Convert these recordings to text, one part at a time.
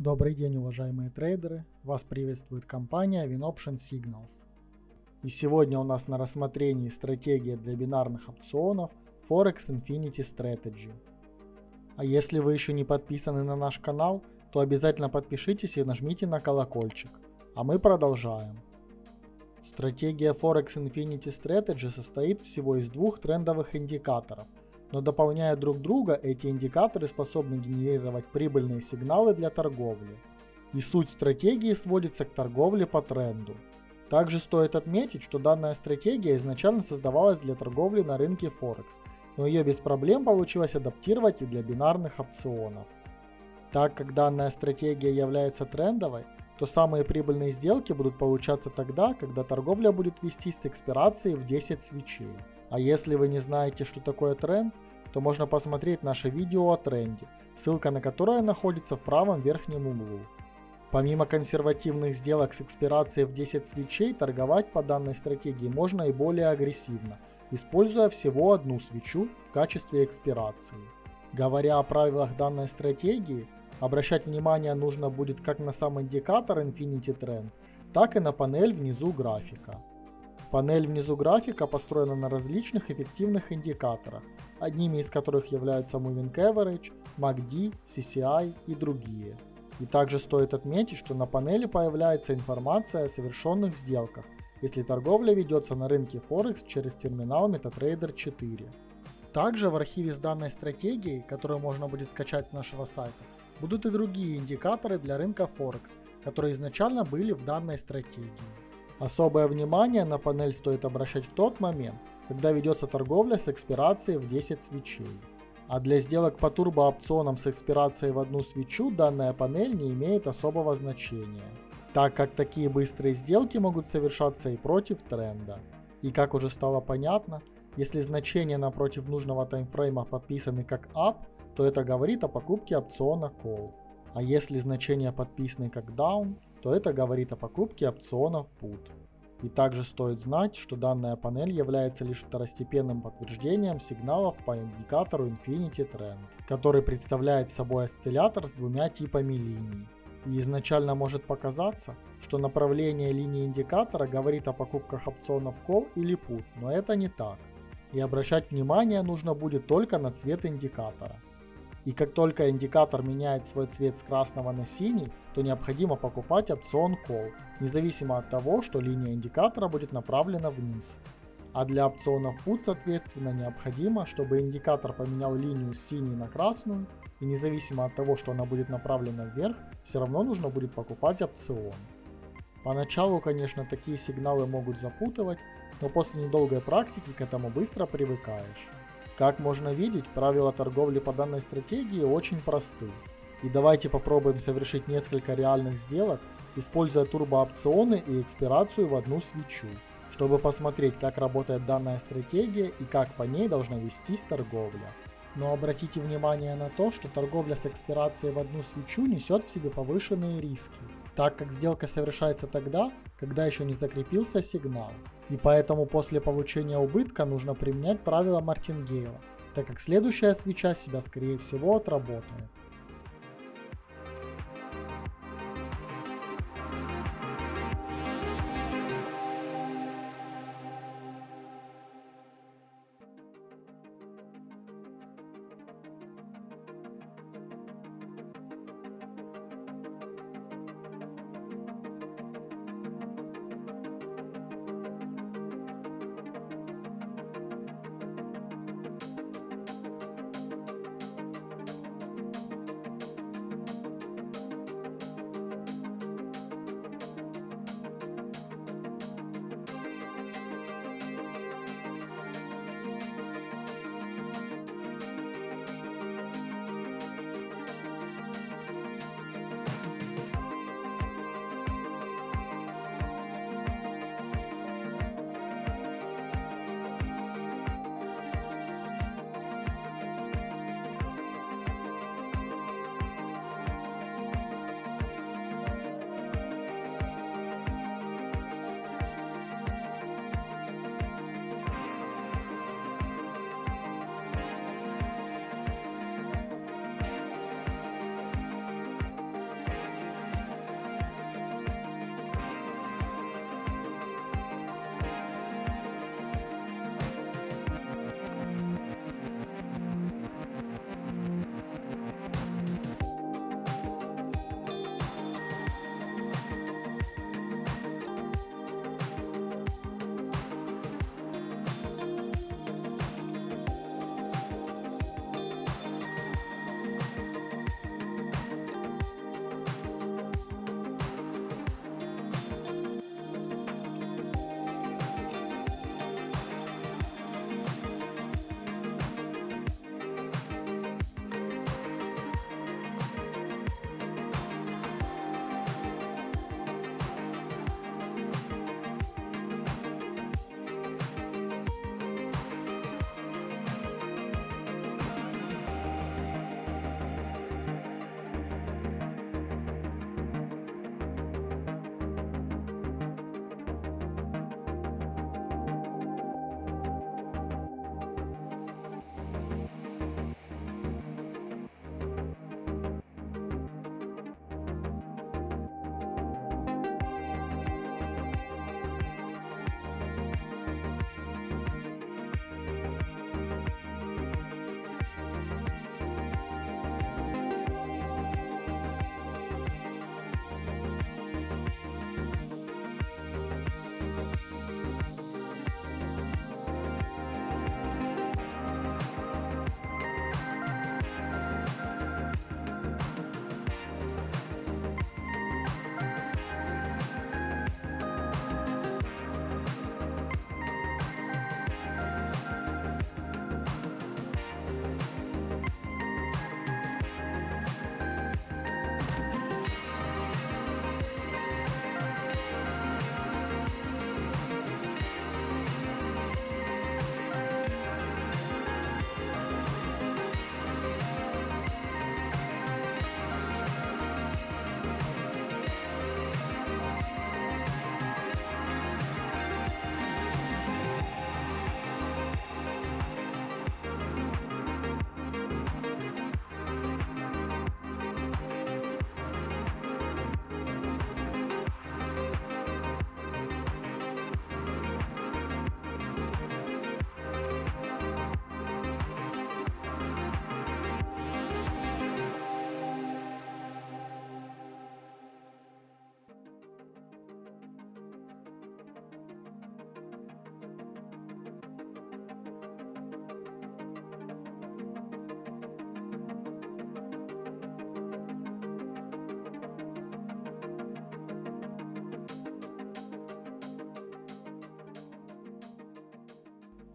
Добрый день, уважаемые трейдеры! Вас приветствует компания WinOption Signals. И сегодня у нас на рассмотрении стратегия для бинарных опционов Forex Infinity Strategy. А если вы еще не подписаны на наш канал, то обязательно подпишитесь и нажмите на колокольчик. А мы продолжаем. Стратегия Forex Infinity Strategy состоит всего из двух трендовых индикаторов – но дополняя друг друга, эти индикаторы способны генерировать прибыльные сигналы для торговли. И суть стратегии сводится к торговле по тренду. Также стоит отметить, что данная стратегия изначально создавалась для торговли на рынке Форекс, но ее без проблем получилось адаптировать и для бинарных опционов. Так как данная стратегия является трендовой, то самые прибыльные сделки будут получаться тогда, когда торговля будет вестись с экспирацией в 10 свечей. А если вы не знаете, что такое тренд, то можно посмотреть наше видео о тренде, ссылка на которое находится в правом верхнем углу. Помимо консервативных сделок с экспирацией в 10 свечей, торговать по данной стратегии можно и более агрессивно, используя всего одну свечу в качестве экспирации. Говоря о правилах данной стратегии, обращать внимание нужно будет как на сам индикатор Infinity Trend, так и на панель внизу графика. Панель внизу графика построена на различных эффективных индикаторах, одними из которых являются Moving Average, MACD, CCI и другие. И также стоит отметить, что на панели появляется информация о совершенных сделках, если торговля ведется на рынке Forex через терминал MetaTrader 4. Также в архиве с данной стратегией, которую можно будет скачать с нашего сайта, будут и другие индикаторы для рынка Forex, которые изначально были в данной стратегии. Особое внимание на панель стоит обращать в тот момент, когда ведется торговля с экспирацией в 10 свечей. А для сделок по турбоопционам с экспирацией в одну свечу данная панель не имеет особого значения, так как такие быстрые сделки могут совершаться и против тренда. И как уже стало понятно, если значения напротив нужного таймфрейма подписаны как up, то это говорит о покупке опциона call. А если значения подписаны как down, то это говорит о покупке опционов put. И также стоит знать, что данная панель является лишь второстепенным подтверждением сигналов по индикатору Infinity Trend, который представляет собой осциллятор с двумя типами линий. И изначально может показаться, что направление линии индикатора говорит о покупках опционов call или put, но это не так. И обращать внимание нужно будет только на цвет индикатора. И как только индикатор меняет свой цвет с красного на синий, то необходимо покупать опцион Call, независимо от того, что линия индикатора будет направлена вниз. А для опционов Put соответственно необходимо, чтобы индикатор поменял линию с синей на красную, и независимо от того, что она будет направлена вверх, все равно нужно будет покупать опцион. Поначалу, конечно, такие сигналы могут запутывать, но после недолгой практики к этому быстро привыкаешь. Как можно видеть, правила торговли по данной стратегии очень просты. И давайте попробуем совершить несколько реальных сделок, используя турбоопционы и экспирацию в одну свечу, чтобы посмотреть, как работает данная стратегия и как по ней должна вестись торговля. Но обратите внимание на то, что торговля с экспирацией в одну свечу несет в себе повышенные риски так как сделка совершается тогда, когда еще не закрепился сигнал. И поэтому после получения убытка нужно применять правило Мартингейла, так как следующая свеча себя скорее всего отработает.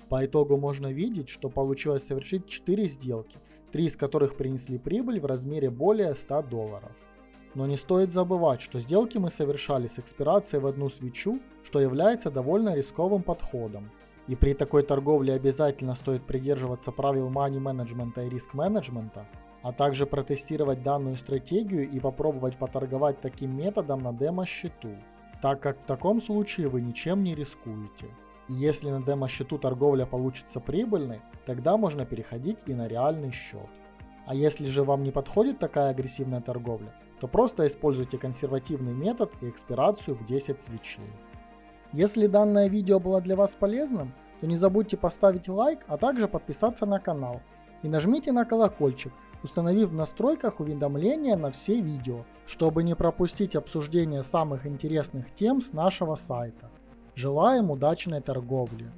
По итогу можно видеть, что получилось совершить 4 сделки, 3 из которых принесли прибыль в размере более 100 долларов. Но не стоит забывать, что сделки мы совершали с экспирацией в одну свечу, что является довольно рисковым подходом. И при такой торговле обязательно стоит придерживаться правил money менеджмента и риск менеджмента, а также протестировать данную стратегию и попробовать поторговать таким методом на демо-счету, так как в таком случае вы ничем не рискуете. Если на демо-счету торговля получится прибыльной, тогда можно переходить и на реальный счет. А если же вам не подходит такая агрессивная торговля, то просто используйте консервативный метод и экспирацию в 10 свечей. Если данное видео было для вас полезным, то не забудьте поставить лайк, а также подписаться на канал и нажмите на колокольчик, установив в настройках уведомления на все видео, чтобы не пропустить обсуждение самых интересных тем с нашего сайта. Желаем удачной торговли!